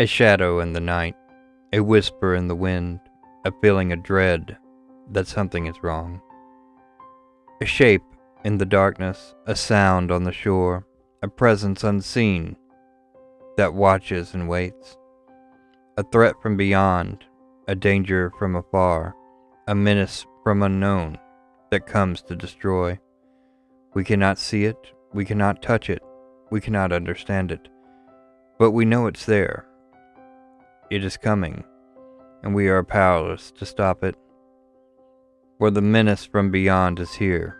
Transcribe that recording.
A shadow in the night, a whisper in the wind, a feeling of dread that something is wrong. A shape in the darkness, a sound on the shore, a presence unseen that watches and waits. A threat from beyond, a danger from afar, a menace from unknown that comes to destroy. We cannot see it, we cannot touch it, we cannot understand it, but we know it's there. It is coming, and we are powerless to stop it. For the menace from beyond is here,